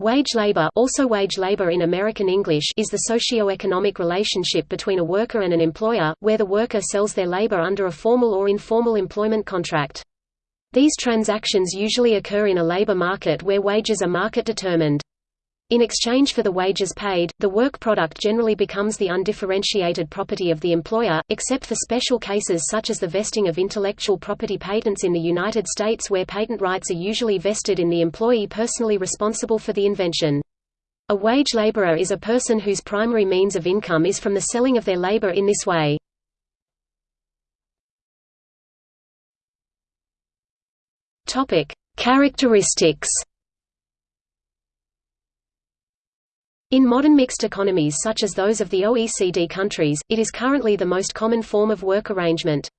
Wage labor, also wage labor in American English is the socio-economic relationship between a worker and an employer, where the worker sells their labor under a formal or informal employment contract. These transactions usually occur in a labor market where wages are market determined. In exchange for the wages paid, the work product generally becomes the undifferentiated property of the employer, except for special cases such as the vesting of intellectual property patents in the United States where patent rights are usually vested in the employee personally responsible for the invention. A wage laborer is a person whose primary means of income is from the selling of their labor in this way. Characteristics In modern mixed economies such as those of the OECD countries, it is currently the most common form of work arrangement.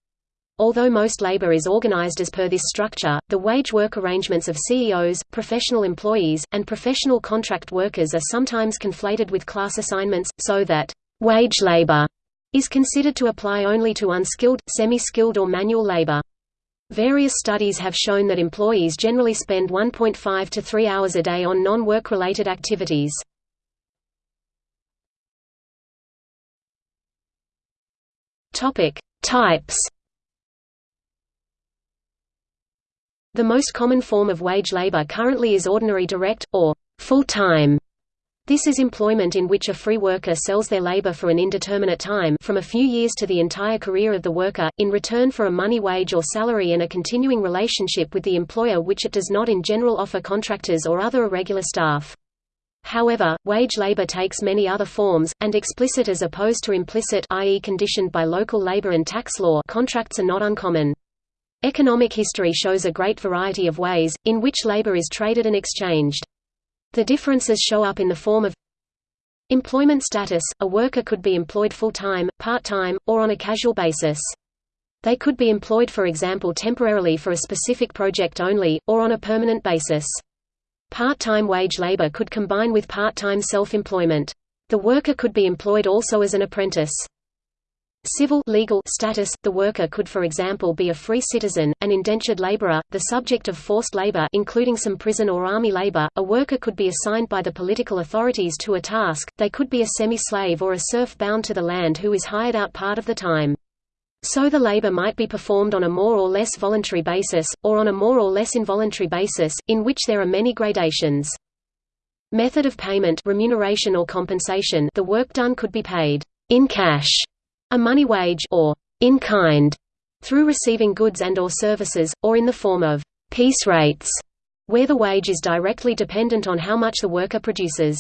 Although most labor is organized as per this structure, the wage work arrangements of CEOs, professional employees, and professional contract workers are sometimes conflated with class assignments, so that wage labor is considered to apply only to unskilled, semi-skilled or manual labor. Various studies have shown that employees generally spend 1.5 to 3 hours a day on non-work related activities. Topic: Types. The most common form of wage labor currently is ordinary direct, or full-time. This is employment in which a free worker sells their labor for an indeterminate time from a few years to the entire career of the worker, in return for a money wage or salary and a continuing relationship with the employer which it does not in general offer contractors or other irregular staff. However, wage labor takes many other forms, and explicit as opposed to implicit i.e. conditioned by local labor and tax law contracts are not uncommon. Economic history shows a great variety of ways, in which labor is traded and exchanged. The differences show up in the form of Employment status – A worker could be employed full-time, part-time, or on a casual basis. They could be employed for example temporarily for a specific project only, or on a permanent basis. Part-time wage labor could combine with part-time self-employment. The worker could be employed also as an apprentice. Civil legal status – The worker could for example be a free citizen, an indentured laborer, the subject of forced labor including some prison or army labor, a worker could be assigned by the political authorities to a task, they could be a semi-slave or a serf bound to the land who is hired out part of the time. So the labor might be performed on a more or less voluntary basis, or on a more or less involuntary basis, in which there are many gradations. Method of payment remuneration or compensation the work done could be paid in cash, a money wage or in kind, through receiving goods and or services, or in the form of piece rates, where the wage is directly dependent on how much the worker produces.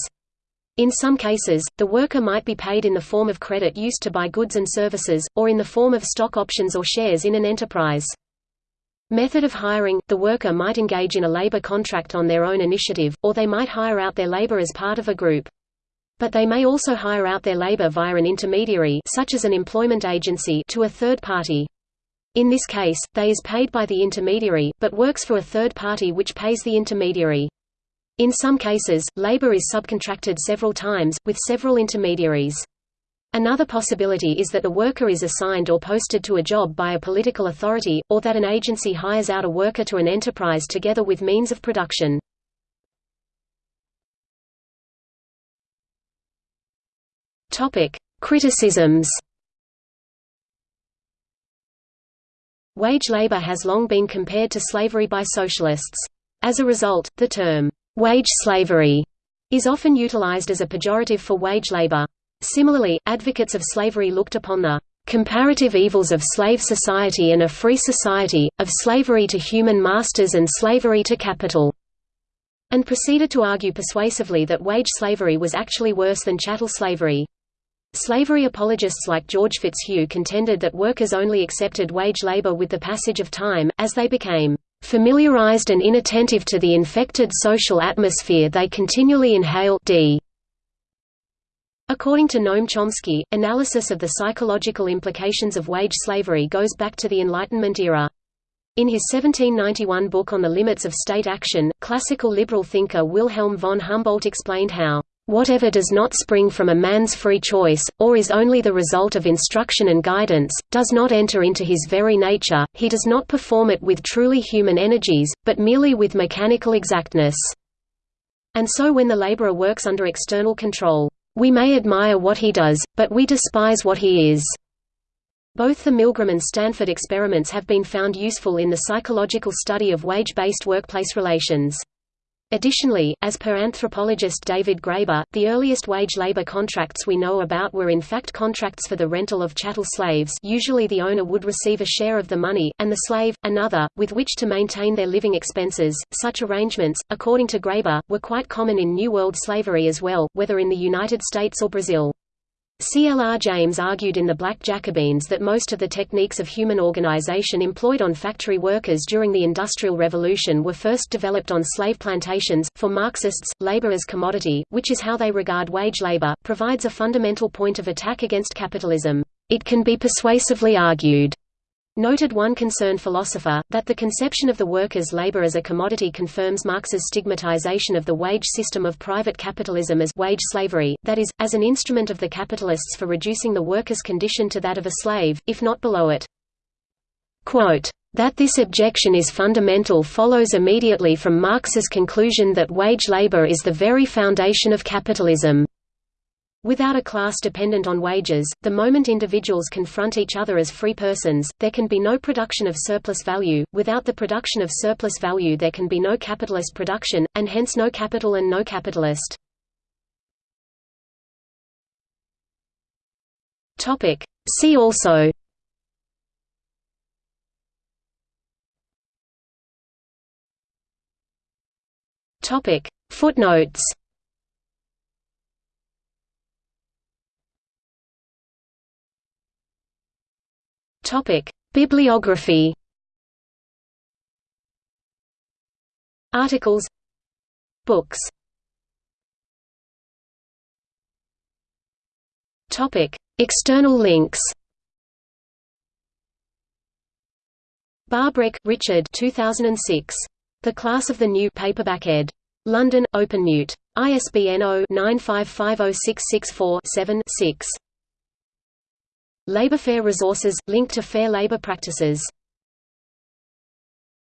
In some cases, the worker might be paid in the form of credit used to buy goods and services, or in the form of stock options or shares in an enterprise. Method of hiring – The worker might engage in a labor contract on their own initiative, or they might hire out their labor as part of a group. But they may also hire out their labor via an intermediary such as an employment agency to a third party. In this case, they is paid by the intermediary, but works for a third party which pays the intermediary. In some cases, labor is subcontracted several times, with several intermediaries. Another possibility is that a worker is assigned or posted to a job by a political authority, or that an agency hires out a worker to an enterprise together with means of production. Criticisms Wage labor has long been compared to slavery by socialists. As a result, the term Wage slavery is often utilized as a pejorative for wage labor. Similarly, advocates of slavery looked upon the comparative evils of slave society and a free society, of slavery to human masters and slavery to capital, and proceeded to argue persuasively that wage slavery was actually worse than chattel slavery. Slavery apologists like George Fitzhugh contended that workers only accepted wage labor with the passage of time, as they became familiarized and inattentive to the infected social atmosphere they continually inhale d. According to Noam Chomsky, analysis of the psychological implications of wage slavery goes back to the Enlightenment era. In his 1791 book On the Limits of State Action, classical liberal thinker Wilhelm von Humboldt explained how Whatever does not spring from a man's free choice, or is only the result of instruction and guidance, does not enter into his very nature, he does not perform it with truly human energies, but merely with mechanical exactness. And so when the laborer works under external control, we may admire what he does, but we despise what he is. Both the Milgram and Stanford experiments have been found useful in the psychological study of wage-based workplace relations. Additionally, as per anthropologist David Graeber, the earliest wage labor contracts we know about were in fact contracts for the rental of chattel slaves usually the owner would receive a share of the money, and the slave, another, with which to maintain their living expenses. Such arrangements, according to Graeber, were quite common in New World slavery as well, whether in the United States or Brazil. C. L. R. James argued in The Black Jacobins that most of the techniques of human organization employed on factory workers during the Industrial Revolution were first developed on slave plantations. For Marxists, labor as commodity, which is how they regard wage labor, provides a fundamental point of attack against capitalism. It can be persuasively argued Noted one concerned philosopher, that the conception of the workers' labor as a commodity confirms Marx's stigmatization of the wage system of private capitalism as wage slavery, that is, as an instrument of the capitalists for reducing the worker's condition to that of a slave, if not below it. Quote, that this objection is fundamental follows immediately from Marx's conclusion that wage labor is the very foundation of capitalism. Without a class dependent on wages, the moment individuals confront each other as free persons, there can be no production of surplus value, without the production of surplus value there can be no capitalist production, and hence no capital and no capitalist. See also Footnotes Topic: Bibliography. Articles. Books. Topic: External links. Barbrook, Richard 2006. The Class of the New paperback ed. London, OpenMute. ISBN 0-9550664-7-6. Labour Fair resources – linked to fair labour practices